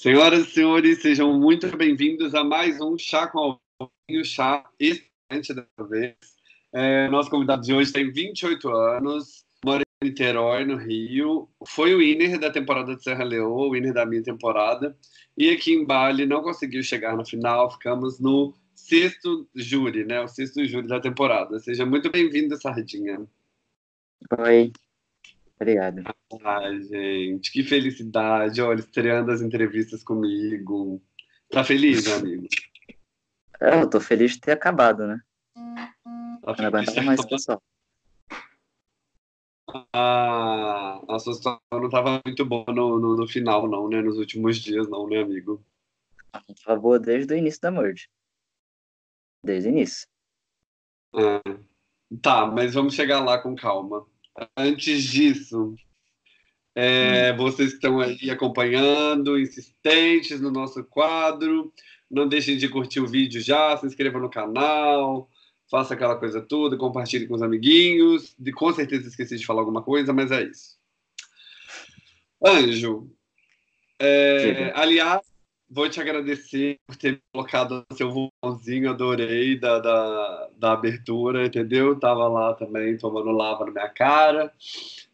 Senhoras e senhores, sejam muito bem-vindos a mais um Chá com Alvinho, chá excelente dessa vez. É, nosso convidado de hoje tem 28 anos, mora em Niterói, no Rio. Foi o winner da temporada de Serra Leoa, o winner da minha temporada. E aqui em Bali não conseguiu chegar na final, ficamos no sexto júri, né? O sexto júri da temporada. Seja muito bem-vindo, Sardinha. Oi, Obrigado. Ai, gente, que felicidade. Olha, estreando as entrevistas comigo. Tá feliz, meu amigo? É, eu tô feliz de ter acabado, né? Tá não aguentava mais, pessoal. Ah, a sua situação não tava muito boa no, no, no, final, não, né? Nos últimos dias, não, né, amigo? Tava boa desde o início da merge. Desde o início. Ah, tá, mas vamos chegar lá com calma. Antes disso, é, hum. vocês estão aí acompanhando, insistentes no nosso quadro, não deixem de curtir o vídeo já, se inscreva no canal, faça aquela coisa toda, compartilhe com os amiguinhos. De, com certeza esqueci de falar alguma coisa, mas é isso. Anjo, é, aliás, vou te agradecer por ter colocado o seu vulcãozinho, adorei da, da, da, abertura, entendeu? Tava lá também tomando lava na minha cara.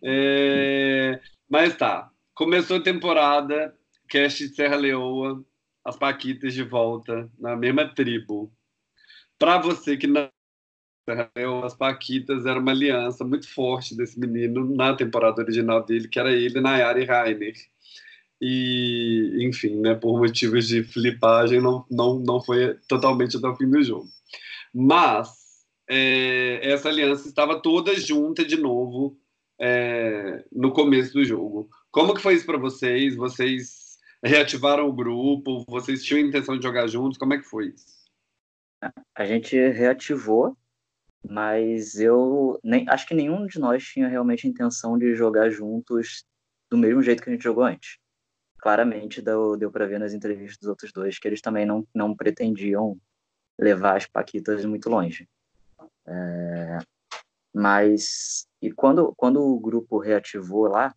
É, mas tá, começou a temporada, cast de Serra Leoa, as Paquitas de volta na mesma tribo. Para você que não as Paquitas era uma aliança muito forte desse menino na temporada original dele, que era ele, Nayara e Rainer e enfim, né, por motivos de flipagem não, não, não foi totalmente até o fim do jogo. Mas é, essa aliança estava toda junta de novo é, no começo do jogo. Como que foi isso para vocês? Vocês reativaram o grupo? Vocês tinham intenção de jogar juntos? Como é que foi isso? A gente reativou, mas eu nem acho que nenhum de nós tinha realmente a intenção de jogar juntos do mesmo jeito que a gente jogou antes claramente deu, deu para ver nas entrevistas dos outros dois que eles também não, não pretendiam levar as Paquitas muito longe. É, mas, e quando, quando o grupo reativou lá,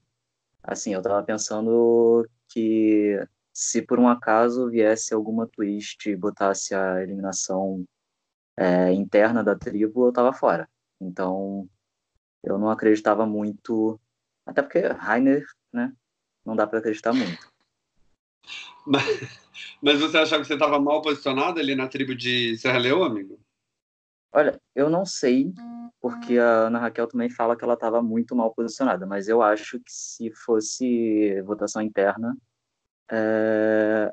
assim, eu estava pensando que se por um acaso viesse alguma twist e botasse a eliminação é, interna da tribo, eu estava fora. Então, eu não acreditava muito, até porque Rainer, né, não dá para acreditar muito. Mas, mas você achava que você estava mal posicionado ali na tribo de Serra Leoa, amigo? Olha, eu não sei, porque a Ana Raquel também fala que ela estava muito mal posicionada, mas eu acho que se fosse votação interna, é...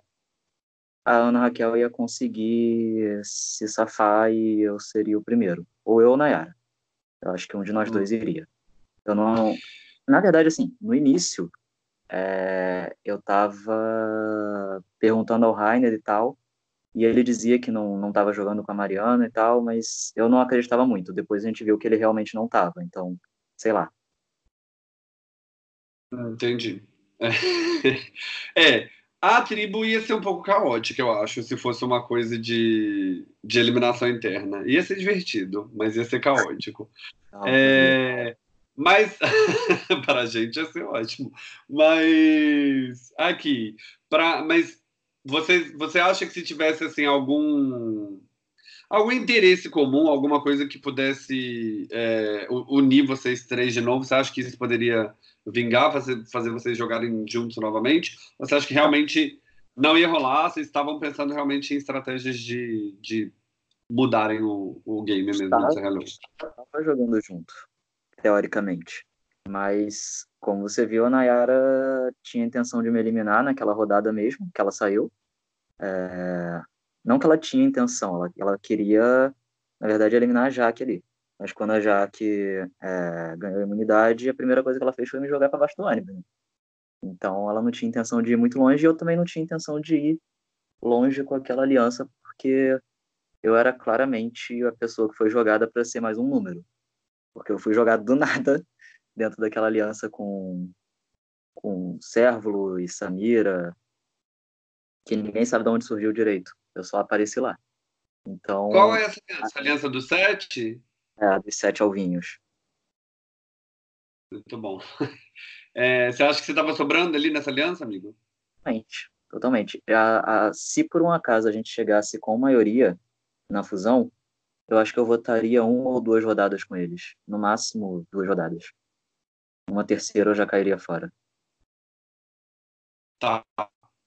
a Ana Raquel ia conseguir se safar e eu seria o primeiro. Ou eu ou Nayara. Eu acho que um de nós hum. dois iria. Eu não. Na verdade, assim, no início, é, eu estava perguntando ao Rainer e tal, e ele dizia que não não estava jogando com a Mariana e tal, mas eu não acreditava muito. Depois a gente viu que ele realmente não estava, então, sei lá. Entendi. É, a tribo ia ser um pouco caótica, eu acho, se fosse uma coisa de, de eliminação interna. Ia ser divertido, mas ia ser caótico. Ah, é, mas para a gente ia ser ótimo. Mas aqui, para mas você você acha que se tivesse assim algum algum interesse comum, alguma coisa que pudesse é, unir vocês três de novo, você acha que isso poderia vingar, fazer, fazer vocês jogarem juntos novamente? Ou você acha que realmente não ia rolar? Vocês estavam pensando realmente em estratégias de, de mudarem o, o game mesmo? Estava jogando junto teoricamente. Mas, como você viu, a Nayara tinha intenção de me eliminar naquela rodada mesmo, que ela saiu. É... Não que ela tinha intenção, ela, ela queria, na verdade, eliminar a Jaque ali. Mas quando a Jaque é, ganhou a imunidade, a primeira coisa que ela fez foi me jogar para baixo do ônibus. Né? Então ela não tinha intenção de ir muito longe e eu também não tinha intenção de ir longe com aquela aliança, porque eu era claramente a pessoa que foi jogada para ser mais um número porque eu fui jogado do nada dentro daquela aliança com com Sérvulo e Samira, que ninguém sabe de onde surgiu direito. Eu só apareci lá. Então. Qual é essa aliança? A aliança dos sete? É, dos sete alvinhos. Muito bom. É, você acha que você estava sobrando ali nessa aliança, amigo? Realmente. totalmente. A, a, se por um acaso a gente chegasse com maioria na fusão, eu acho que eu votaria uma ou duas rodadas com eles. No máximo, duas rodadas. Uma terceira eu já cairia fora. Tá.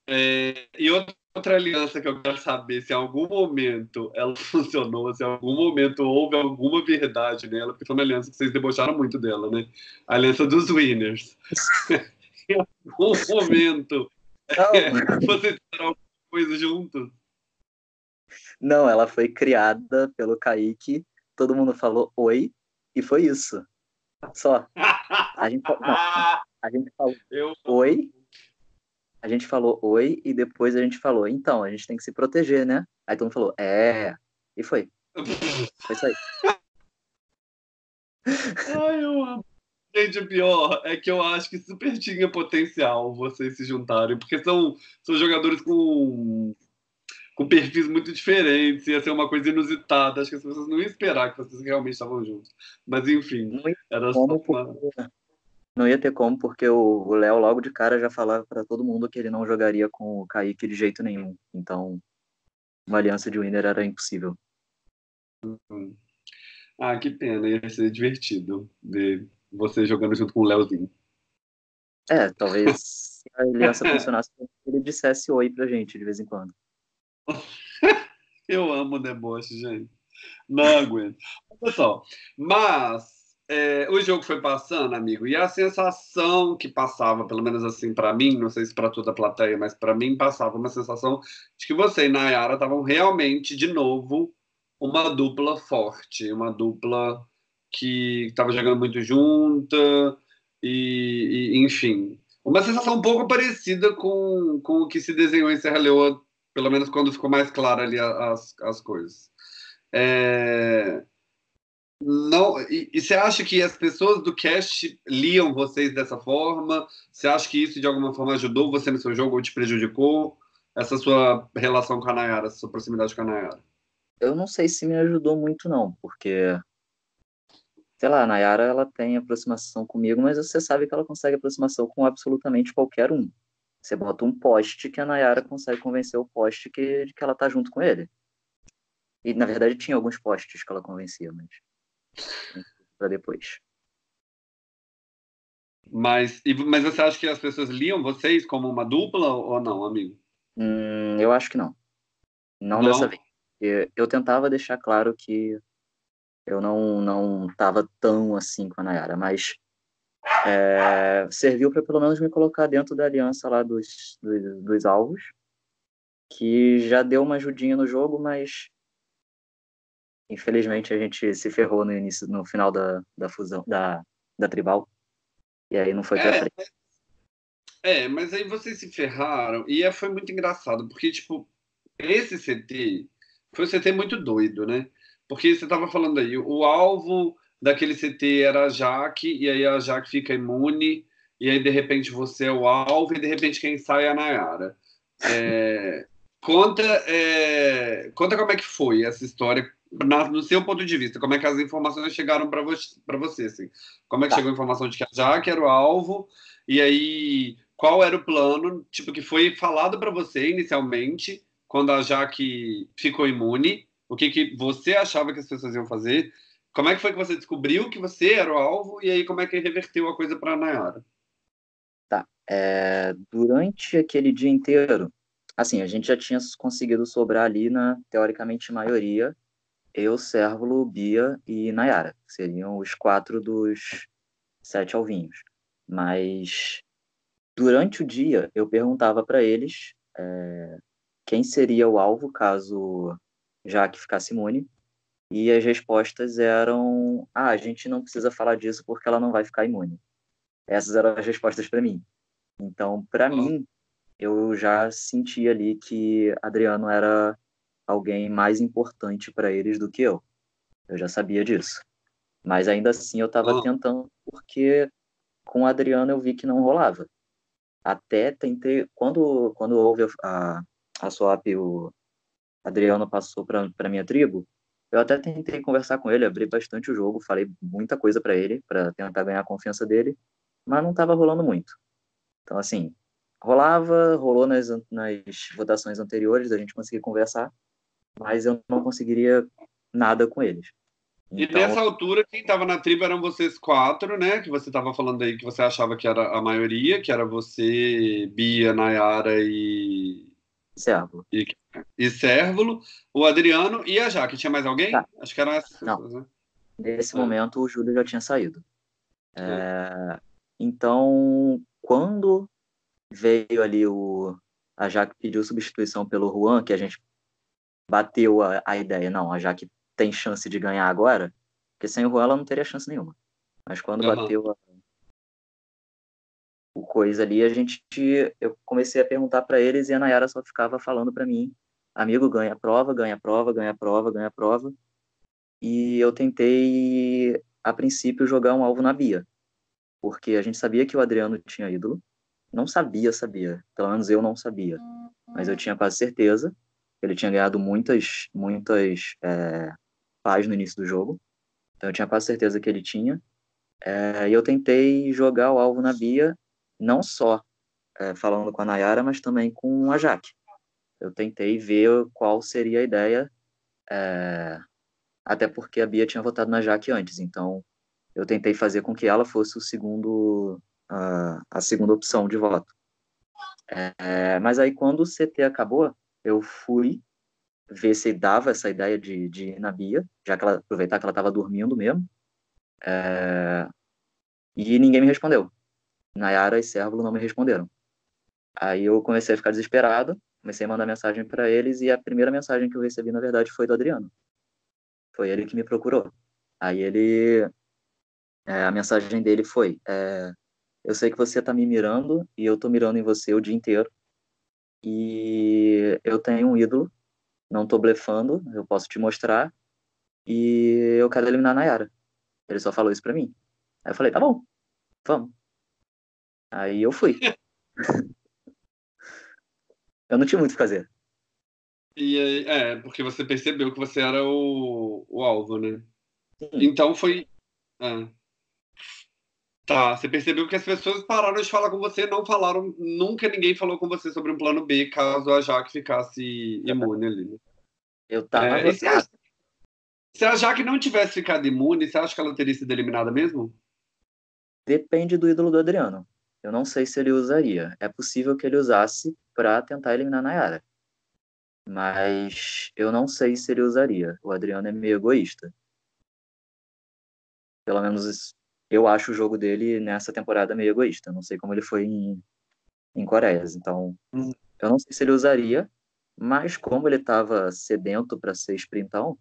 É, e outra, aliança que eu quero saber se em algum momento ela funcionou, se em algum momento houve alguma verdade nela, porque foi uma aliança que vocês debocharam muito dela, né? A aliança dos winners. em algum momento é, vocês fizeram alguma coisa juntos? Não, ela foi criada pelo Kaique, todo mundo falou oi, e foi isso. Só. A gente, não, a gente falou eu... oi, a gente falou oi, e depois a gente falou, então, a gente tem que se proteger, né? Aí todo mundo falou, é, e foi. Foi isso aí. Ai, eu amo. Gente, o pior é que eu acho que super tinha potencial vocês se juntarem, porque são, são jogadores com com perfis muito diferentes, ia ser uma coisa inusitada. Acho que as pessoas não iam esperar que vocês realmente estavam juntos. Mas enfim, era só uma... Não ia ter como, porque o Léo logo de cara já falava para todo mundo que ele não jogaria com o Kaique de jeito nenhum. Então, uma aliança de winner era impossível. Uhum. Ah, que pena, ia ser divertido ver você jogando junto com o Léozinho. É, talvez se a aliança funcionasse, ele dissesse oi pra gente de vez em quando. Eu amo deboche, gente. Não aguento. Pessoal, mas é, o jogo foi passando, amigo, e a sensação que passava, pelo menos assim para mim, não sei se para toda a plateia, mas para mim passava uma sensação de que você e Nayara estavam realmente, de novo, uma dupla forte, uma dupla que estava jogando muito junta, e, e, enfim. Uma sensação um pouco parecida com, com o que se desenhou em Serra Leoa pelo menos quando ficou mais claro ali as, as coisas. É... Não, e, você acha que as pessoas do cast liam vocês dessa forma? Você acha que isso de alguma forma ajudou você no seu jogo ou te prejudicou? Essa sua relação com a Nayara, sua proximidade com a Nayara? Eu não sei se me ajudou muito, não, porque, sei lá, a Nayara ela tem aproximação comigo, mas você sabe que ela consegue aproximação com absolutamente qualquer um. Você bota um poste que a Nayara consegue convencer o poste que, que ela tá junto com ele. E na verdade tinha alguns postes que ela convencia, mas para depois. Mas, mas você acha que as pessoas liam vocês como uma dupla ou não, amigo? Hum, eu acho que não. Não, não. dessa vez. Eu, eu tentava deixar claro que eu não não estava tão assim com a Nayara, mas é, serviu para pelo menos me colocar dentro da aliança lá dos, dos, dos, alvos, que já deu uma ajudinha no jogo, mas infelizmente a gente se ferrou no início, no final da, da fusão, da, da tribal, e aí não foi pra é, frente. É, mas aí vocês se ferraram, e é, foi muito engraçado, porque, tipo, esse CT foi um CT muito doido, né? Porque você tava falando aí, o alvo daquele CT era a Jaque, e aí a Jaque fica imune, e aí de repente você é o alvo, e de repente quem sai é a Nayara. É, conta, é, conta como é que foi essa história, na, no seu ponto de vista, como é que as informações chegaram para você, você assim? Como é que tá. chegou a informação de que a Jaque era o alvo, e aí qual era o plano, tipo, que foi falado para você inicialmente, quando a Jaque ficou imune, o que, que você achava que as pessoas iam fazer, como é que foi que você descobriu que você era o alvo e aí como é que reverteu a coisa para a Nayara? Tá. É, durante aquele dia inteiro, assim, a gente já tinha conseguido sobrar ali na, teoricamente, maioria. Eu, Cérvulo, Bia e Nayara. Seriam os quatro dos sete alvinhos. Mas durante o dia, eu perguntava para eles é, quem seria o alvo caso Jaque ficasse imune e as respostas eram: ah, a gente não precisa falar disso porque ela não vai ficar imune. Essas eram as respostas para mim. Então, para mim, eu já senti ali que Adriano era alguém mais importante para eles do que eu. Eu já sabia disso. Mas ainda assim eu estava oh. tentando, porque com o Adriano eu vi que não rolava. Até tentei, quando, quando houve a, a swap, o Adriano passou para minha tribo, eu até tentei conversar com ele, abri bastante o jogo, falei muita coisa para ele, para tentar ganhar a confiança dele, mas não estava rolando muito. Então, assim, rolava, rolou nas, nas votações anteriores, a gente conseguia conversar, mas eu não conseguiria nada com eles. Então... E nessa altura, quem estava na tribo eram vocês quatro, né? Que você estava falando aí que você achava que era a maioria, que era você, Bia, Nayara e. Sérvulo. E, e Sérvulo, o Adriano e a Jaque. Tinha mais alguém? Tá. Acho que eram essas Não. pessoas, né? Nesse ah. momento, o Júlio já tinha saído. É... Então, quando veio ali o. A Jaque pediu substituição pelo Juan, que a gente bateu a, a ideia. Não, a Jaque tem chance de ganhar agora, porque sem o Juan ela não teria chance nenhuma. Mas quando uhum. bateu a, o coisa ali, a gente eu comecei a perguntar para eles e a Nayara só ficava falando para mim, amigo, ganha prova, ganha prova, ganha prova, ganha prova. E eu tentei a princípio jogar um alvo na Bia, porque a gente sabia que o Adriano tinha ídolo. Não sabia, sabia. Pelo menos eu não sabia. Mas eu tinha quase certeza. Ele tinha ganhado muitas, muitas é, no início do jogo. Então eu tinha quase certeza que ele tinha. É, e eu tentei jogar o alvo na Bia, não só é, falando com a Nayara, mas também com a Jaque. Eu tentei ver qual seria a ideia, é, até porque a Bia tinha votado na Jaque antes, então eu tentei fazer com que ela fosse o segundo, a, a segunda opção de voto. É, mas aí quando o CT acabou, eu fui ver se dava essa ideia de, de ir na Bia, já que ela aproveitar que ela estava dormindo mesmo. É... E ninguém me respondeu. Nayara e Sérvulo não me responderam. Aí eu comecei a ficar desesperado, comecei a mandar mensagem para eles e a primeira mensagem que eu recebi, na verdade, foi do Adriano. Foi ele que me procurou. Aí ele. É, a mensagem dele foi: é, Eu sei que você está me mirando e eu estou mirando em você o dia inteiro. E eu tenho um ídolo não tô blefando, eu posso te mostrar. E eu quero eliminar a Nayara. Ele só falou isso pra mim. Aí eu falei, tá bom, vamos. Aí eu fui. eu não tinha muito o que fazer. E é, porque você percebeu que você era o, o alvo, né? Sim. Então foi. É. Tá, você percebeu que as pessoas pararam de falar com você, não falaram, nunca ninguém falou com você sobre um plano B, caso a Jaque ficasse imune ali. Né? Eu tava. É, se, a, se a Jaque não tivesse ficado imune, você acha que ela teria sido eliminada mesmo? Depende do ídolo do Adriano. Eu não sei se ele usaria. É possível que ele usasse para tentar eliminar a Nayara. Mas eu não sei se ele usaria. O Adriano é meio egoísta. Pelo menos eu acho o jogo dele nessa temporada meio egoísta. Não sei como ele foi em, em Coreias. Então, hum. eu não sei se ele usaria, mas como ele estava sedento para ser sprintão,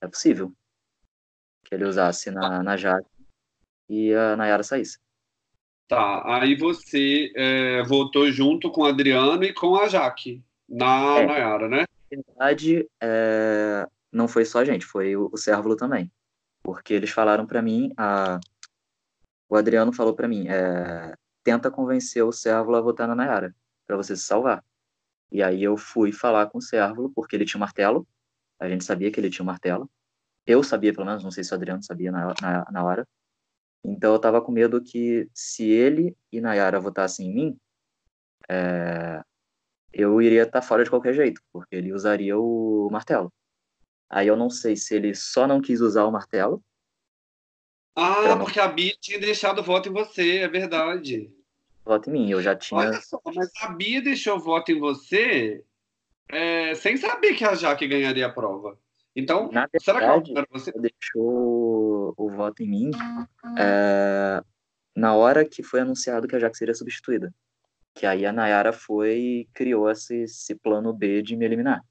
é possível que ele usasse na, na Jaque e a Nayara saísse. Tá, aí você é, votou junto com o Adriano e com a Jaque na é, Nayara, né? Na verdade, é, não foi só a gente, foi o, o Cérvulo também. Porque eles falaram para mim, a, o Adriano falou para mim, é, tenta convencer o Cérvulo a votar na Nayara, para você se salvar. E aí eu fui falar com o Cérvulo, porque ele tinha um martelo, a gente sabia que ele tinha um martelo. Eu sabia, pelo menos, não sei se o Adriano sabia na, na, na hora. Então eu tava com medo que se ele e Nayara votassem em mim, é, eu iria estar tá fora de qualquer jeito, porque ele usaria o martelo. Aí eu não sei se ele só não quis usar o martelo, ah, não... porque a Bia tinha deixado voto em você, é verdade. Voto em mim, eu já tinha. Olha só, mas a Bia deixou voto em você é, sem saber que a Jaque ganharia a prova. Então, Na verdade, será que ela você? deixou o voto em mim é, na hora que foi anunciado que a Jaque seria substituída. Que aí a Nayara foi e criou esse, esse plano B de me eliminar.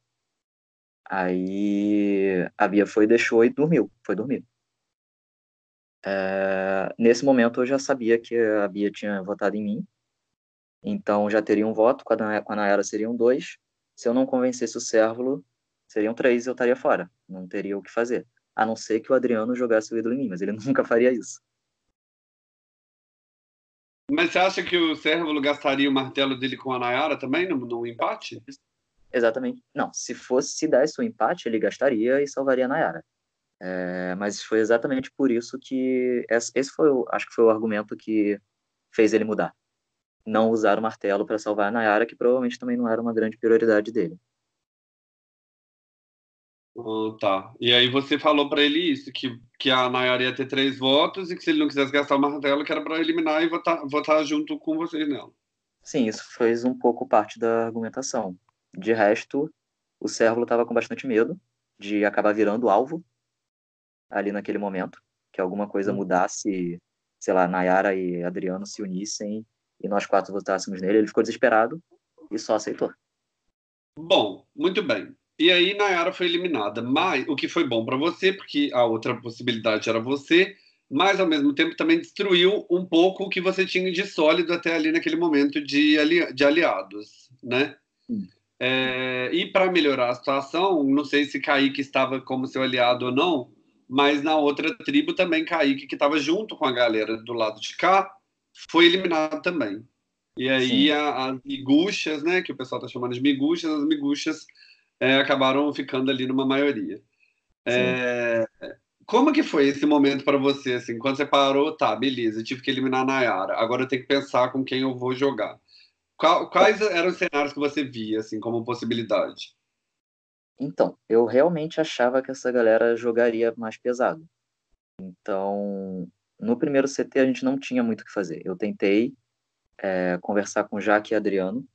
Aí a Bia foi, deixou e dormiu. Foi dormir. É, nesse momento eu já sabia que a Bia tinha votado em mim, então já teria um voto, com a Nayara seriam dois. Se eu não convencesse o Cérvulo, seriam três e eu estaria fora. Não teria o que fazer. A não ser que o Adriano jogasse o ídolo em mim, mas ele nunca faria isso. Mas você acha que o Cérvulo gastaria o martelo dele com a Nayara também, no, no empate? Exatamente. Não, se fosse se desse o empate, ele gastaria e salvaria a Nayara. É, mas foi exatamente por isso que esse foi, acho que foi o argumento que fez ele mudar. não usar o martelo para salvar a Nayara, que provavelmente também não era uma grande prioridade dele. Oh, tá. E aí você falou para ele isso, que, que a Nayara ia ter três votos e que se ele não quisesse gastar o martelo, que era para eliminar e votar, votar junto com vocês nela. Sim, isso fez um pouco parte da argumentação. De resto, o Cérvulo estava com bastante medo de acabar virando alvo ali naquele momento, que alguma coisa hum. mudasse, sei lá, Nayara e Adriano se unissem e nós quatro votássemos nele. Ele ficou desesperado e só aceitou. Bom, muito bem. E aí Nayara foi eliminada, mas o que foi bom para você, porque a outra possibilidade era você, mas ao mesmo tempo também destruiu um pouco o que você tinha de sólido até ali naquele momento de, ali, de aliados, né? É, e para melhorar a situação, não sei se Kaique estava como seu aliado ou não, mas na outra tribo também Kaique, que estava junto com a galera do lado de cá, foi eliminado também. E aí a, as miguxas, né, que o pessoal está chamando de miguxas, as miguxas é, acabaram ficando ali numa maioria. É, como que foi esse momento para você, assim, quando você parou, tá, beleza, tive que eliminar a Nayara, agora eu tenho que pensar com quem eu vou jogar. Qual, quais eram os cenários que você via, assim, como possibilidade? Então, eu realmente achava que essa galera jogaria mais pesado. Então, no primeiro CT a gente não tinha muito o que fazer. Eu tentei é, conversar com Jaque e Adriano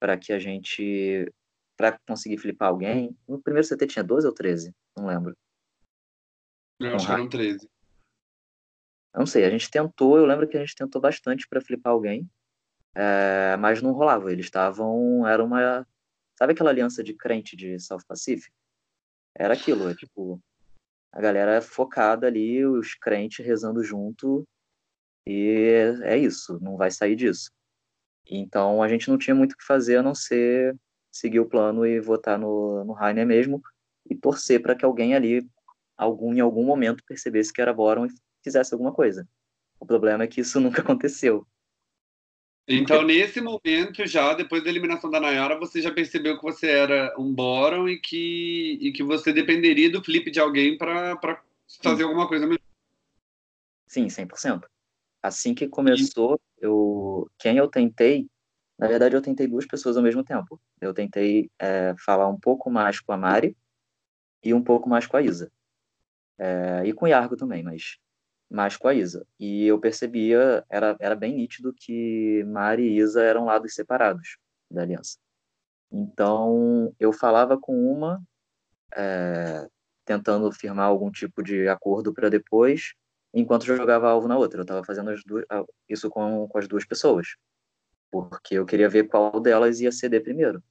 para que a gente para conseguir flipar alguém. No primeiro CT tinha 12 ou 13? Não lembro. Eu acho que eram 13. Não sei, a gente tentou, eu lembro que a gente tentou bastante para flipar alguém, é, mas não rolava. Eles estavam. Era uma. Sabe aquela aliança de crente de South Pacific? Era aquilo, é tipo. A galera focada ali, os crentes rezando junto, e é isso, não vai sair disso. Então a gente não tinha muito o que fazer a não ser seguir o plano e votar no, no Rainer mesmo e torcer para que alguém ali, algum, em algum momento, percebesse que era Boron e fizesse alguma coisa. O problema é que isso nunca aconteceu. Então, nesse momento, já depois da eliminação da Nayara, você já percebeu que você era um Boron e que, e que você dependeria do flip de alguém para fazer Sim. alguma coisa melhor. Sim, 100%. Assim que começou, eu, quem eu tentei na verdade, eu tentei duas pessoas ao mesmo tempo. Eu tentei é, falar um pouco mais com a Mari e um pouco mais com a Isa. É, e com o Yargo também, mas mais com a Isa. E eu percebia, era, era bem nítido que Mari e Isa eram lados separados da aliança. Então, eu falava com uma, é, tentando firmar algum tipo de acordo para depois, enquanto jogava alvo na outra. Eu estava fazendo duas, isso com, com as duas pessoas porque eu queria ver qual delas ia ceder primeiro.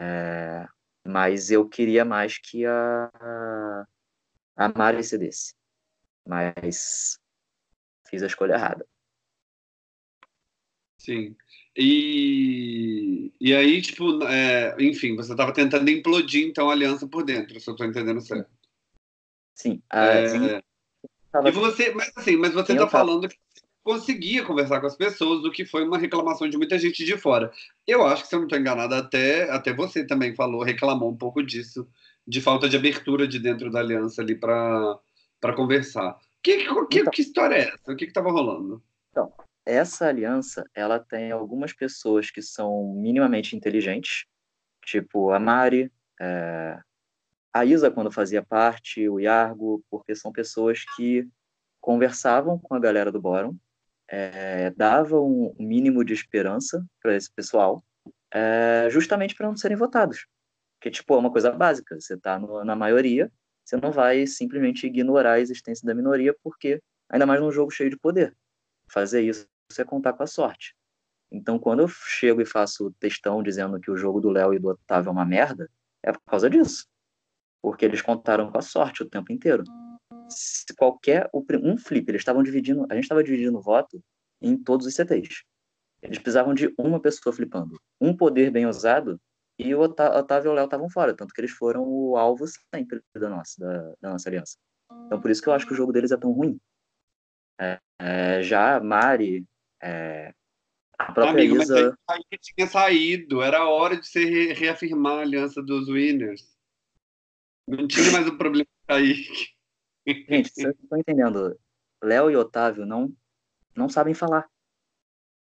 É, mas eu queria mais que a, a Mari cedesse. Mas fiz a escolha errada. Sim. E, e aí, tipo, é, enfim, você estava tentando implodir então a aliança por dentro, se eu estou entendendo certo. Sim. É, e você, mas assim, mas você está falando que conseguia conversar com as pessoas, o que foi uma reclamação de muita gente de fora. Eu acho que, se eu não estou enganado, até, até você também falou, reclamou um pouco disso, de falta de abertura de dentro da aliança ali para conversar. Que, que, então, que história é essa? O que estava rolando? Então, essa aliança, ela tem algumas pessoas que são minimamente inteligentes, tipo a Mari, é, a Isa, quando fazia parte, o Yargo, porque são pessoas que conversavam com a galera do Boron, é, dava um mínimo de esperança para esse pessoal, é, justamente para não serem votados. Que, tipo, é uma coisa básica. Você está na maioria, você não vai simplesmente ignorar a existência da minoria, porque, ainda mais num jogo cheio de poder, fazer isso é contar com a sorte. Então, quando eu chego e faço textão dizendo que o jogo do Léo e do Otávio é uma merda, é por causa disso. Porque eles contaram com a sorte o tempo inteiro se qualquer um flip, eles estavam dividindo, a gente estava dividindo o voto em todos os CTs. Eles precisavam de uma pessoa flipando, um poder bem usado e o Otávio e o Léo estavam fora, tanto que eles foram o alvo sempre da nossa, da, da nossa aliança. Então por isso que eu acho que o jogo deles é tão ruim. É, é, já a Mari, é, a própria Amigo, Isa... Mas aí tinha saído, era hora de re reafirmar a aliança dos winners. Não tinha mais o problema de Kaique. Gente, vocês estão entendendo. Léo e Otávio não, não sabem falar.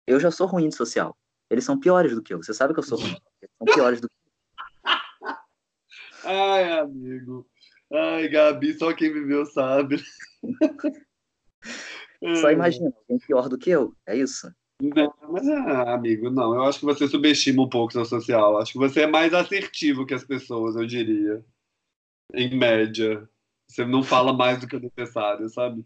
Eu já sou ruim de social. Eles são piores do que eu. Você sabe que eu sou ruim. Eles são piores do que eu. Ai, amigo. Ai, Gabi, só quem viveu sabe. Só imagina, alguém pior do que eu. É isso. Não, mas, ah, amigo, não. Eu acho que você subestima um pouco o seu social. Acho que você é mais assertivo que as pessoas, eu diria. Em média. Você não fala mais do que o necessário, sabe?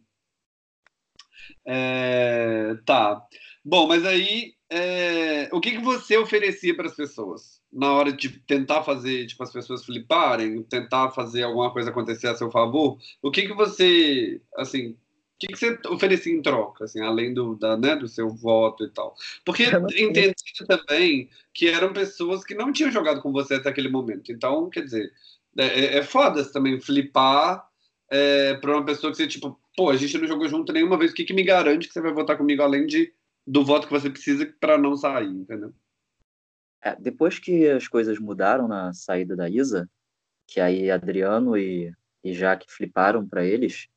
É, tá. Bom, mas aí, é, o que, que você oferecia para as pessoas? Na hora de tentar fazer, tipo, as pessoas fliparem, tentar fazer alguma coisa acontecer a seu favor, o que, que você, assim, que, que você oferecia em troca, assim, além do, da, né, do seu voto e tal? Porque entendi também que eram pessoas que não tinham jogado com você até aquele momento. Então, quer dizer, é, é, é foda também flipar é, para uma pessoa que você, tipo, pô, a gente não jogou junto nenhuma vez, o que, que me garante que você vai votar comigo além de, do voto que você precisa para não sair, entendeu? É, depois que as coisas mudaram na saída da Isa, que aí Adriano e, e Jaque fliparam para eles,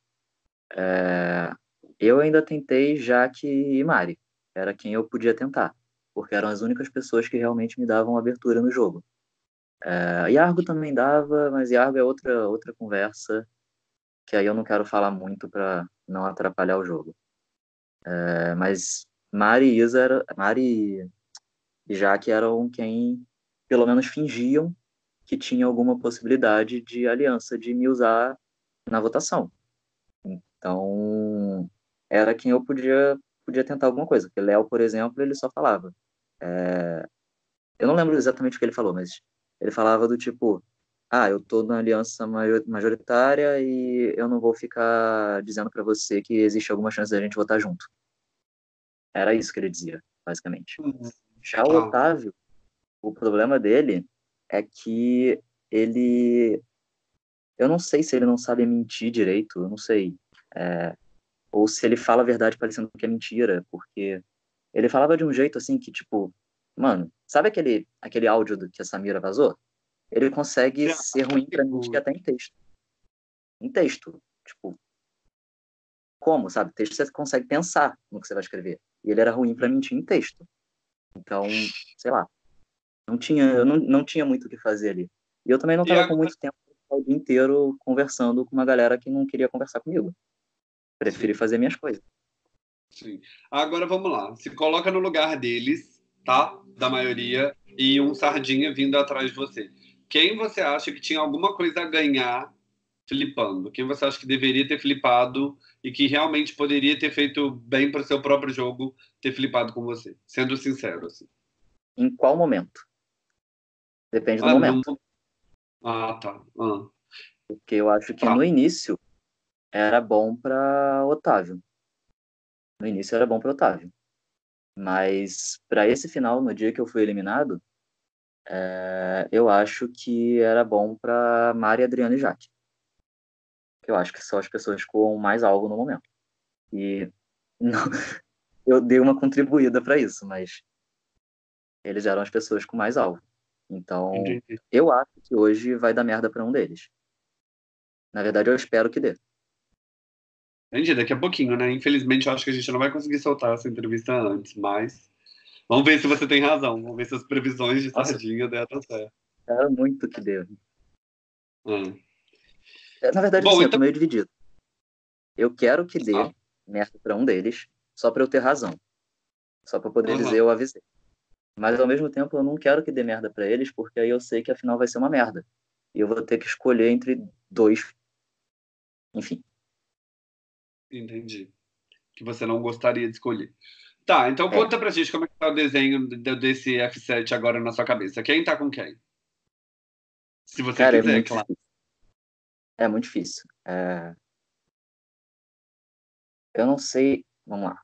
é, eu ainda tentei Jaque e Mari. Era quem eu podia tentar, porque eram as únicas pessoas que realmente me davam abertura no jogo. É, Yargo também dava, mas Yargo é outra, outra conversa que aí eu não quero falar muito para não atrapalhar o jogo. É, mas Mari e Isa, era, Mari e Jaque eram quem pelo menos fingiam que tinha alguma possibilidade de aliança de me usar na votação. Então, era quem eu podia, podia tentar alguma coisa. Porque Léo, por exemplo, ele só falava. É... Eu não lembro exatamente o que ele falou, mas ele falava do tipo: ah, eu tô na aliança majoritária e eu não vou ficar dizendo para você que existe alguma chance da gente votar junto. Era isso que ele dizia, basicamente. Uhum. Já o Otávio, o problema dele é que ele. Eu não sei se ele não sabe mentir direito, eu não sei. É, ou se ele fala a verdade parecendo que é mentira, porque ele falava de um jeito assim que, tipo, mano, sabe aquele, aquele áudio do que a Samira vazou? Ele consegue ser ruim pra mentir até em texto. Em texto. Tipo, como, sabe? Texto você consegue pensar no que você vai escrever. E ele era ruim para mentir em texto. Então, sei lá. Não tinha, eu não, não tinha muito o que fazer ali. E eu também não tava com muito tempo o dia inteiro conversando com uma galera que não queria conversar comigo. Preferi fazer minhas coisas. Sim. Agora vamos lá. Se coloca no lugar deles, tá? Da maioria, e um sardinha vindo atrás de você. Quem você acha que tinha alguma coisa a ganhar flipando? Quem você acha que deveria ter flipado e que realmente poderia ter feito bem para o seu próprio jogo ter flipado com você? Sendo sincero, assim. Em qual momento? Depende do ah, momento. Ah, tá. Ah. Porque eu acho que ah. no início era bom para Otávio. No início era bom para Otávio. Mas para esse final, no dia que eu fui eliminado, é, eu acho que era bom para Mari, Adriano e Jaque. Eu acho que são as pessoas com mais algo no momento. E não, eu dei uma contribuída para isso, mas eles eram as pessoas com mais alvo. Então, Entendi. eu acho que hoje vai dar merda para um deles. Na verdade, eu espero que dê. Entendi, daqui a pouquinho, né? Infelizmente, eu acho que a gente não vai conseguir soltar essa entrevista antes, mas vamos ver se você tem razão. Vamos ver se as previsões de sardinha deram certo. Era muito que deu. Hum. Na verdade, Bom, assim, então... eu tô meio dividido. Eu quero que dê ah. merda pra um deles, só pra eu ter razão. Só pra poder uhum. dizer eu avisei. Mas ao mesmo tempo eu não quero que dê merda pra eles, porque aí eu sei que afinal vai ser uma merda. E eu vou ter que escolher entre dois. Enfim. Entendi. Que você não gostaria de escolher. Tá, então é. conta pra gente como é que tá o desenho desse F7 agora na sua cabeça. Quem tá com quem? Se você Cara, é quiser, é claro. Difícil. É muito difícil. É... Eu não sei. Vamos lá.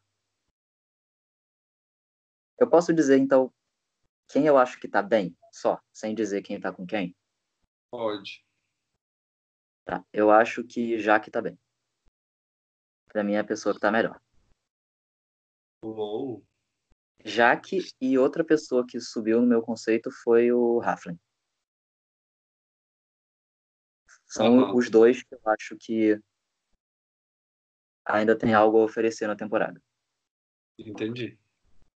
Eu posso dizer, então, quem eu acho que tá bem, só, sem dizer quem tá com quem? Pode. Tá, eu acho que Jaque tá bem. Pra mim é a pessoa que tá melhor. Uou. Jaque e outra pessoa que subiu no meu conceito foi o Raflin. São uhum. os dois que eu acho que ainda tem algo a oferecer na temporada. Entendi.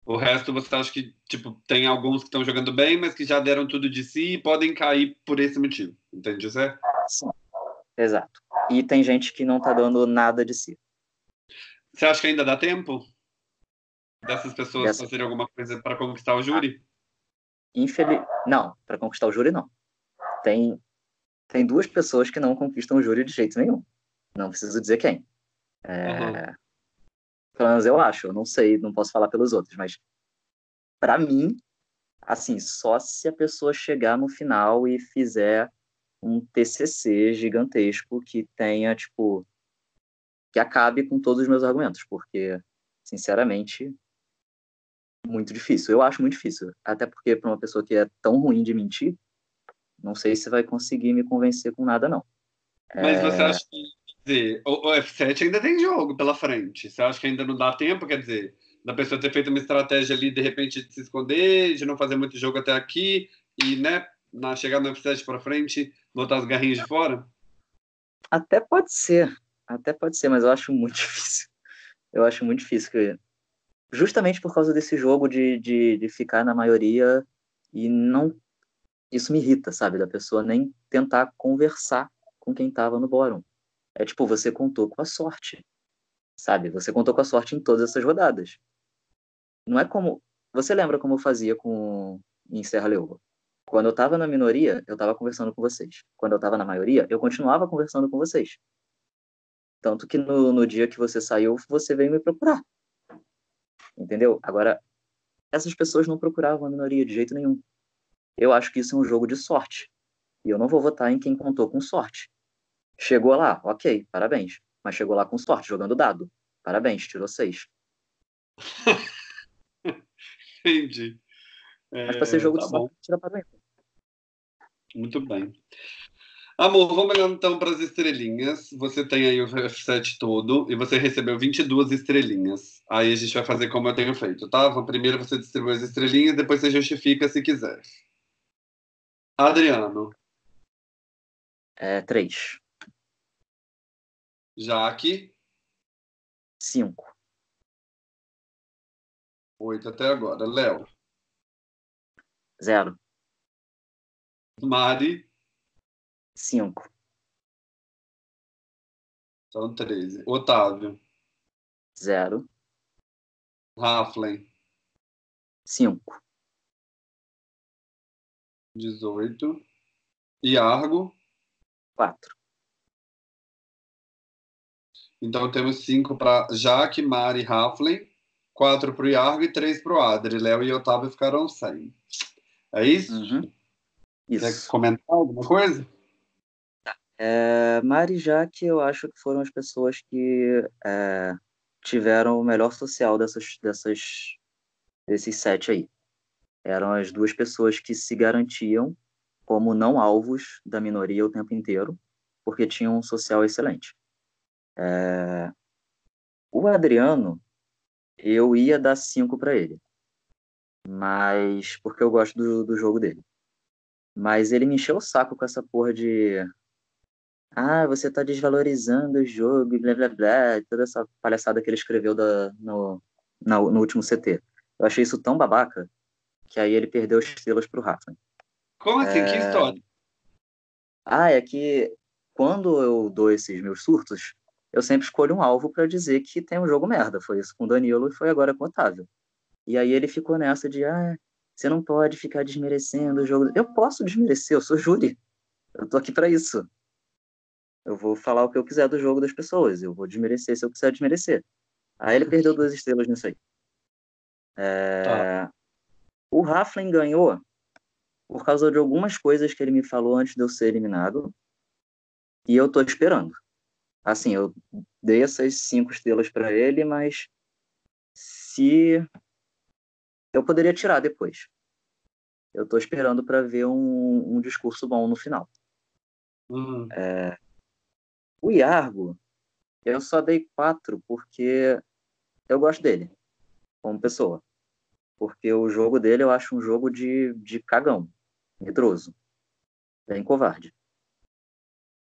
O resto você acha que, tipo, tem alguns que estão jogando bem, mas que já deram tudo de si e podem cair por esse motivo. Entende, José? Sim, exato. E tem gente que não tá dando nada de si. Você acha que ainda dá tempo dessas pessoas Dessa... fazerem alguma coisa para conquistar o júri? Infeliz... Não, para conquistar o júri, não. Tem, tem duas pessoas que não conquistam o júri de jeito nenhum. Não preciso dizer quem. É... Uhum. Pelo menos eu acho, eu não sei, não posso falar pelos outros, mas para mim, assim, só se a pessoa chegar no final e fizer um TCC gigantesco que tenha, tipo, que acabe com todos os meus argumentos, porque, sinceramente, muito difícil. Eu acho muito difícil, até porque para uma pessoa que é tão ruim de mentir, não sei se vai conseguir me convencer com nada, não. Mas é... você acha que dizer, o, o F7 ainda tem jogo pela frente. Você acha que ainda não dá tempo? Quer dizer, da pessoa ter feito uma estratégia ali, de repente, de se esconder, de não fazer muito jogo até aqui, e, né, na chegada no F7 para frente, botar as garrinhas de fora? Até pode ser. Até pode ser, mas eu acho muito difícil. Eu acho muito difícil. Que... Justamente por causa desse jogo de, de, de ficar na maioria e não. Isso me irrita, sabe? Da pessoa nem tentar conversar com quem estava no bórum. É tipo, você contou com a sorte. Sabe? Você contou com a sorte em todas essas rodadas. Não é como. Você lembra como eu fazia com em Serra Leoa? Quando eu estava na minoria, eu estava conversando com vocês. Quando eu estava na maioria, eu continuava conversando com vocês. Tanto que no, no dia que você saiu, você veio me procurar. Entendeu? Agora, essas pessoas não procuravam a minoria de jeito nenhum. Eu acho que isso é um jogo de sorte. E eu não vou votar em quem contou com sorte. Chegou lá, ok, parabéns. Mas chegou lá com sorte, jogando dado. Parabéns, tirou seis. Entendi. É, Mas para ser jogo tá de sorte, tira parabéns. Muito bem. Amor, vamos olhar então para as estrelinhas. Você tem aí o F7 todo e você recebeu 22 estrelinhas. Aí a gente vai fazer como eu tenho feito, tá? Primeiro você distribui as estrelinhas, depois você justifica se quiser. Adriano. É, três. Jaque. Cinco. Oito até agora. Léo. Zero. Mari. Cinco. São treze. Otávio. Zero. Raflen. Cinco. Dezoito. Iargo. Quatro. Então temos cinco para Jaque, Mari, Raflen, quatro para o Iargo e três para o Adri. Léo e Otávio ficaram sem. É isso? Uhum. Isso. Quer comentar alguma coisa? É, Mari e Jaque, eu acho que foram as pessoas que é, tiveram o melhor social dessas, dessas, desses sete aí. Eram as duas pessoas que se garantiam como não alvos da minoria o tempo inteiro, porque tinham um social excelente. É... O Adriano, eu ia dar cinco para ele, mas porque eu gosto do, do jogo dele. Mas ele me encheu o saco com essa porra de ah, você tá desvalorizando o jogo e blá blá blá, toda essa palhaçada que ele escreveu da, no, no, no último CT. Eu achei isso tão babaca que aí ele perdeu os estrelas pro Rafa. Como assim? É... Que história? Ah, é que quando eu dou esses meus surtos, eu sempre escolho um alvo para dizer que tem um jogo merda. Foi isso com o Danilo e foi agora com o Otávio. E aí ele ficou nessa de, ah, você não pode ficar desmerecendo o jogo. Eu posso desmerecer, eu sou júri. Eu tô aqui para isso. Eu vou falar o que eu quiser do jogo das pessoas. Eu vou desmerecer se eu quiser desmerecer. Aí ele perdeu duas estrelas nisso aí. É... Tá. O Raflin ganhou por causa de algumas coisas que ele me falou antes de eu ser eliminado. E eu tô esperando. Assim, eu dei essas cinco estrelas para ele, mas se eu poderia tirar depois. Eu estou esperando para ver um, um, discurso bom no final. Uhum. É... O Iargo, eu só dei quatro porque eu gosto dele como pessoa. Porque o jogo dele eu acho um jogo de, de cagão, medroso, bem covarde.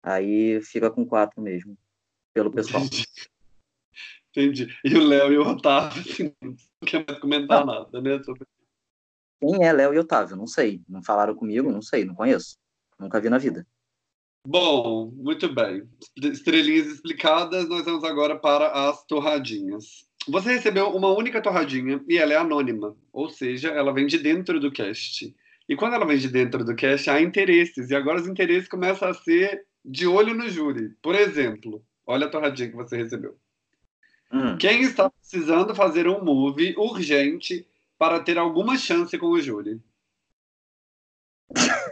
Aí fica com quatro mesmo pelo pessoal. Entendi. E o Léo e o Otávio, assim, não quer mais comentar não. nada, né? Sobre... Quem é Léo e Otávio? Não sei. Não falaram comigo, não sei, não conheço. Nunca vi na vida. Bom, muito bem. Estrelinhas explicadas, nós vamos agora para as torradinhas. Você recebeu uma única torradinha e ela é anônima, ou seja, ela vem de dentro do cast. E quando ela vem de dentro do cast, há interesses, e agora os interesses começam a ser de olho no júri. Por exemplo, olha a torradinha que você recebeu. Hum. Quem está precisando fazer um movie urgente para ter alguma chance com o júri?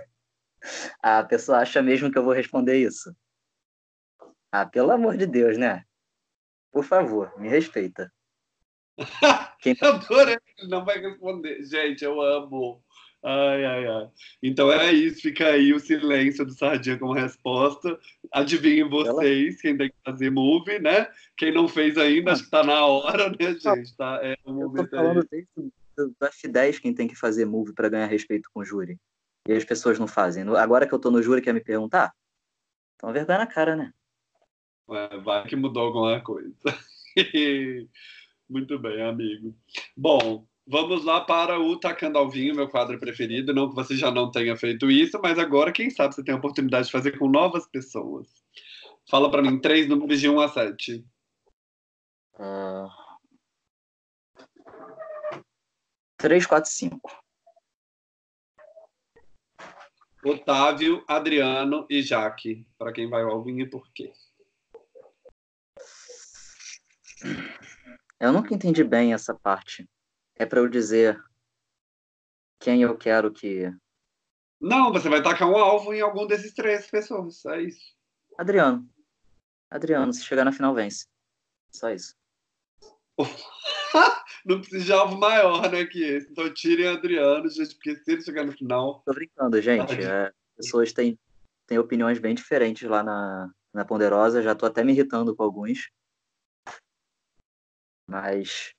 a pessoa acha mesmo que eu vou responder isso. Ah, pelo amor de Deus, né? Por favor, me respeita. Quem... Adorei, ele não vai responder. Gente, eu amo. Ai, ai, ai. Então é isso, fica aí o silêncio do Sardinha como resposta. Adivinhem vocês quem tem que fazer movie, né? Quem não fez ainda, acho que tá na hora, né, gente? Tá, é o eu tô falando aí. desde do F10 quem tem que fazer movie para ganhar respeito com o júri. E as pessoas não fazem. Agora que eu tô no júri, quer me perguntar? Então vergonha na cara, né? É, vai que mudou alguma coisa. Muito bem, amigo. Bom, vamos lá para o Tacando ao Vinho, meu quadro preferido. Não que você já não tenha feito isso, mas agora, quem sabe, você tem a oportunidade de fazer com novas pessoas. Fala para mim, três números de 1 a 7. Uh... 3, 4, 5. Otávio, Adriano e Jaque. Para quem vai vinho e por quê? Eu nunca entendi bem essa parte. É para eu dizer quem eu quero que. Não, você vai tacar um alvo em algum desses três pessoas. É isso. Adriano. Adriano, se chegar na final, vence. Só isso. não precisa de alvo maior, né, que esse. Então tirem Adriano, gente, porque se ele chegar no final. Tô brincando, gente. É, pessoas têm, têm opiniões bem diferentes lá na, na Ponderosa. Já tô até me irritando com alguns. Mas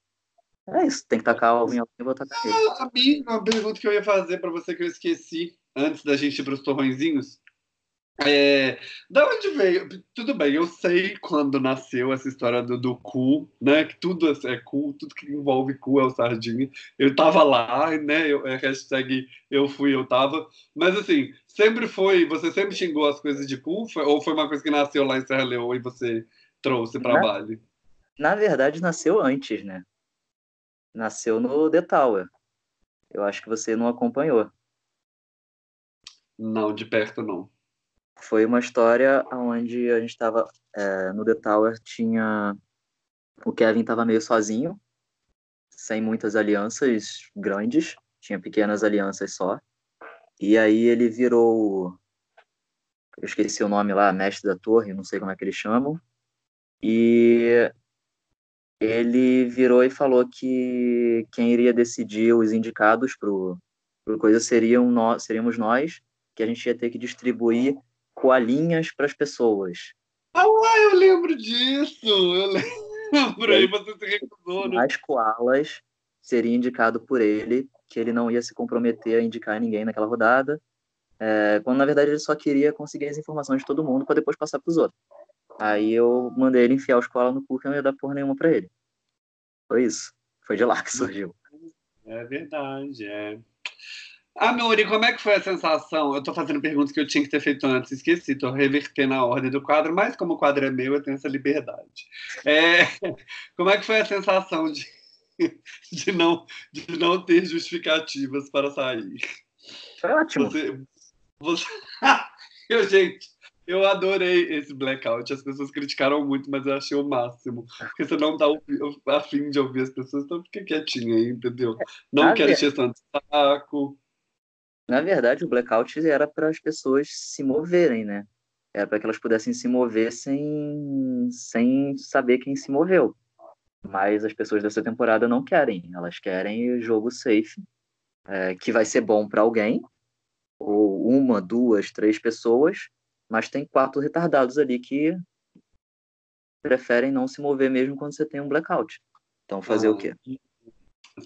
é isso, tem que tacar o alguém e ele. Ah, amigo, uma pergunta que eu ia fazer para você que eu esqueci antes da gente ir para os torrõezinhos. É, da onde veio? Tudo bem, eu sei quando nasceu essa história do, do cu, né? Que tudo é cu, tudo que envolve cu é o sardinha. Eu tava lá, né? Eu, é hashtag eu fui, eu tava. Mas assim, sempre foi. Você sempre xingou as coisas de cu? Foi, ou foi uma coisa que nasceu lá em Serra Leoa e você trouxe para Bali? Na verdade, nasceu antes, né? Nasceu no The Tower. Eu acho que você não acompanhou. Não, de perto não. Foi uma história onde a gente estava é, no The Tower, tinha. O Kevin estava meio sozinho, sem muitas alianças grandes, tinha pequenas alianças só. E aí ele virou. Eu esqueci o nome lá, mestre da torre, não sei como é que eles chamam. E ele virou e falou que quem iria decidir os indicados para o coisa seriam nós, seríamos nós, que a gente ia ter que distribuir coalinhas para as pessoas. Ah, eu lembro disso! Eu lembro, aí você se recusou, né? As koalas seria indicado por ele, que ele não ia se comprometer a indicar ninguém naquela rodada, é, quando na verdade ele só queria conseguir as informações de todo mundo para depois passar para os outros. Aí eu mandei ele enfiar os koalas no cu que eu não ia dar porra nenhuma para ele. Foi isso. Foi de lá que surgiu. É verdade, é. Ah, Uri, como é que foi a sensação? Eu estou fazendo perguntas que eu tinha que ter feito antes, esqueci, estou revertendo a ordem do quadro, mas como o quadro é meu, eu tenho essa liberdade. É, como é que foi a sensação de, de, não, de não ter justificativas para sair? Foi ótimo. Você, você... eu, gente, eu adorei esse blackout. As pessoas criticaram muito, mas eu achei o máximo. Porque você não tá afim de ouvir as pessoas, então fica quietinho aí, entendeu? Não quero encher tanto saco. Na verdade, o blackout era para as pessoas se moverem, né? Era para que elas pudessem se mover sem, sem saber quem se moveu. Mas as pessoas dessa temporada não querem. Elas querem o jogo safe, é, que vai ser bom para alguém, ou uma, duas, três pessoas, mas tem quatro retardados ali que preferem não se mover mesmo quando você tem um blackout. Então, fazer ah, o quê?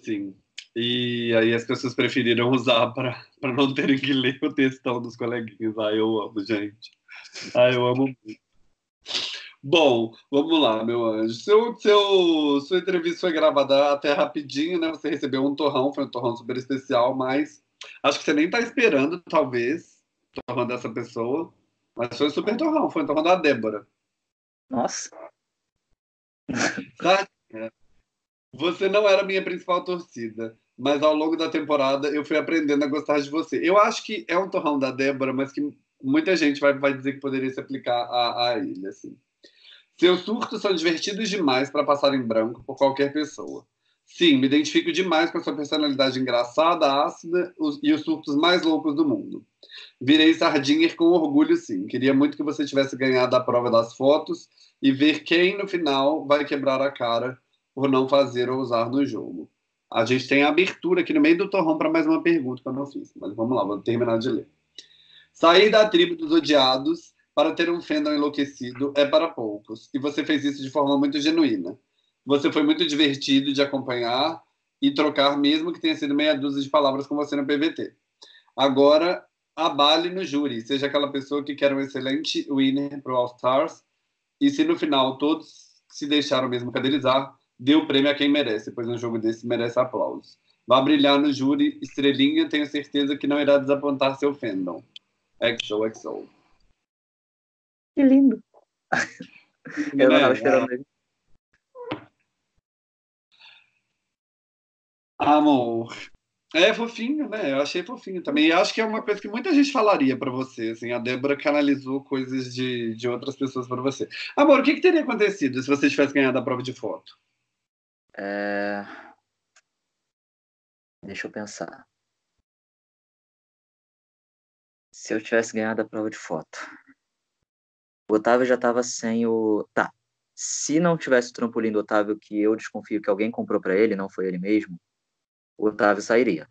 Sim. E aí as pessoas preferiram usar para não terem que ler o textão dos coleguinhas. Ah, eu amo, gente. Ah, eu amo muito. Bom, vamos lá, meu anjo. Seu, seu, sua entrevista foi gravada até rapidinho, né? Você recebeu um torrão, foi um torrão super especial, mas acho que você nem tá esperando, talvez, o torrão dessa pessoa. Mas foi um super torrão, foi um torrão da Débora. Nossa. Você não era a minha principal torcida, mas ao longo da temporada eu fui aprendendo a gostar de você. Eu acho que é um torrão da Débora, mas que muita gente vai, vai dizer que poderia se aplicar a, a ele, assim. Seus surtos são divertidos demais para passar em branco por qualquer pessoa. Sim, me identifico demais com a sua personalidade engraçada, ácida e os surtos mais loucos do mundo. Virei Sardinger com orgulho, sim. Queria muito que você tivesse ganhado a prova das fotos e ver quem no final vai quebrar a cara por não fazer ou usar no jogo. A gente tem a abertura aqui no meio do torrão para mais uma pergunta que eu não fiz, mas vamos lá, vou terminar de ler. Sair da tribo dos odiados para ter um fandom enlouquecido é para poucos, e você fez isso de forma muito genuína. Você foi muito divertido de acompanhar e trocar, mesmo que tenha sido meia dúzia de palavras com você no PVT. Agora, abale no júri, seja aquela pessoa que quer um excelente winner para o All Stars, e se no final todos se deixaram mesmo cadelizar, dê o prêmio a quem merece, pois um jogo desse merece aplausos. Vá brilhar no júri, estrelinha, tenho certeza que não irá desapontar seu fandom. XO, XO. Que lindo. Eu não estava esperando ele. Amor. É fofinho, né? Eu achei fofinho também. E acho que é uma coisa que muita gente falaria para você. Assim, a Débora canalizou coisas de, de outras pessoas para você. Amor, o que, que, teria acontecido se você tivesse ganhado a prova de foto? É... Deixa eu pensar. Se eu tivesse ganhado a prova de foto. O Otávio já estava sem o. Tá. Se não tivesse o trampolim do Otávio, que eu desconfio que alguém comprou para ele, não foi ele mesmo, o Otávio sairia.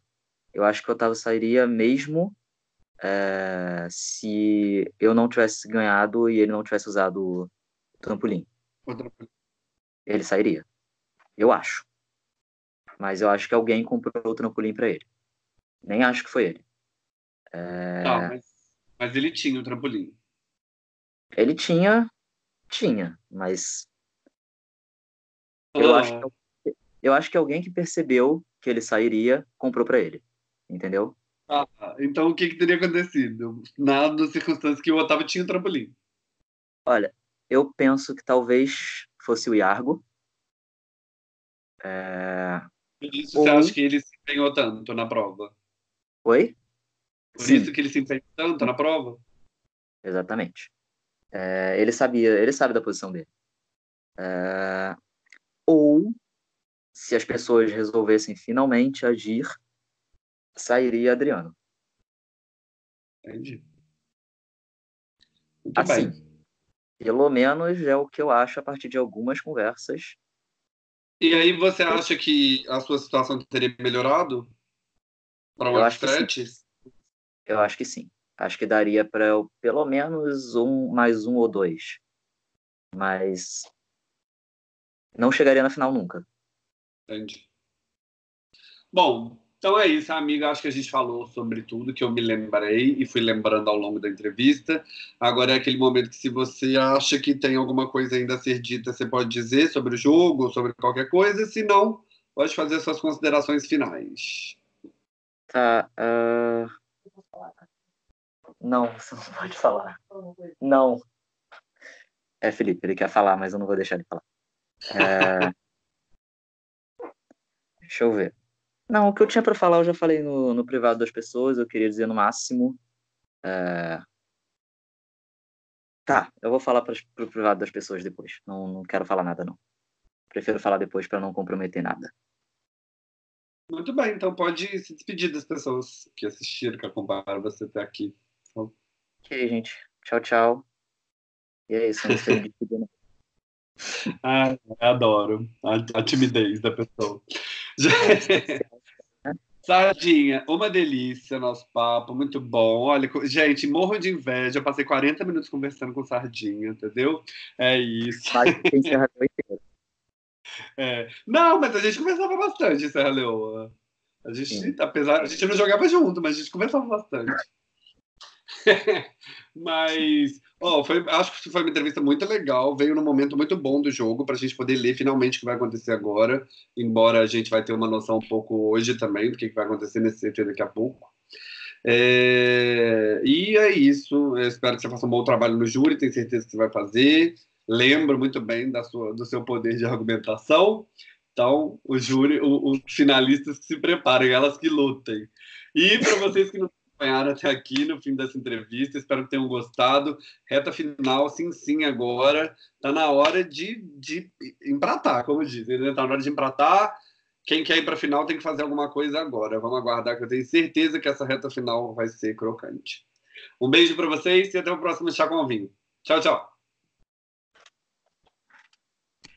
Eu acho que o Otávio sairia mesmo é, se eu não tivesse ganhado e ele não tivesse usado o trampolim. O trampolim. Ele sairia. Eu acho. Mas eu acho que alguém comprou o trampolim para ele. Nem acho que foi ele. É... Não, mas, mas ele tinha o trampolim. Ele tinha, tinha, mas eu, acho que, eu acho que alguém que percebeu que ele sairia comprou para ele, entendeu? Ah, então o que, que teria acontecido? Nada nas circunstâncias que o Otávio tinha o trampolim. Olha, eu penso que talvez fosse o Iargo. É... Por isso Ou... você acha que ele se empenhou tanto na prova? Oi? Por Sim. isso que ele se empenhou tanto na prova? Exatamente. É, ele sabia, ele sabe da posição dele. É, ou se as pessoas resolvessem finalmente agir, sairia Adriano. Entendi. Muito assim, bem. pelo menos é o que eu acho a partir de algumas conversas. E aí você acha que a sua situação teria melhorado para o stretch? Eu acho que sim. Acho que daria para eu pelo menos um, mais um ou dois. Mas não chegaria na final nunca. Entendi. Bom, então é isso, amiga. Acho que a gente falou sobre tudo que eu me lembrei e fui lembrando ao longo da entrevista. Agora é aquele momento que, se você acha que tem alguma coisa ainda a ser dita, você pode dizer sobre o jogo, sobre qualquer coisa. Se não, pode fazer suas considerações finais. Tá. Uh... Não, você não pode falar. Não. É, Felipe, ele quer falar, mas eu não vou deixar ele falar. É... Deixa eu ver. Não, o que eu tinha para falar eu já falei no, no privado das pessoas. Eu queria dizer no máximo. É... Tá, eu vou falar para o privado das pessoas depois. Não, não quero falar nada, não. Prefiro falar depois para não comprometer nada. Muito bem, então pode se despedir das pessoas que assistiram, que acompanharam você até aqui. Ok, gente. Tchau, tchau. E é isso, não sei despedir, não. Ah, adoro a, a, timidez da pessoa. Sardinha, uma delícia nosso papo, muito bom. Olha, gente, morro de inveja. Eu passei 40 minutos conversando com Sardinha, entendeu? É isso. É. Não, mas a gente conversava bastante Serra Leoa. A gente, Sim. apesar, a gente não jogava junto, mas a gente conversava bastante. Mas, oh, foi, acho que foi uma entrevista muito legal. Veio num momento muito bom do jogo para a gente poder ler finalmente o que vai acontecer agora. Embora a gente vai ter uma noção um pouco hoje também do que vai acontecer nesse CT daqui a pouco. É, e é isso. Eu espero que você faça um bom trabalho no júri. Tenho certeza que você vai fazer. Lembro muito bem da sua, do seu poder de argumentação. Então, o júri, os finalistas que se preparem, elas que lutem. E para vocês que não acompanharam até aqui no fim dessa entrevista. Espero que tenham gostado. Reta final, sim, sim, agora. Está na hora de, de empratar, como dizem. Está na hora de empratar. Quem quer ir para a final tem que fazer alguma coisa agora. Vamos aguardar, que eu tenho certeza que essa reta final vai ser crocante. Um beijo para vocês e até o próximo Chá com Vinho. Tchau, tchau.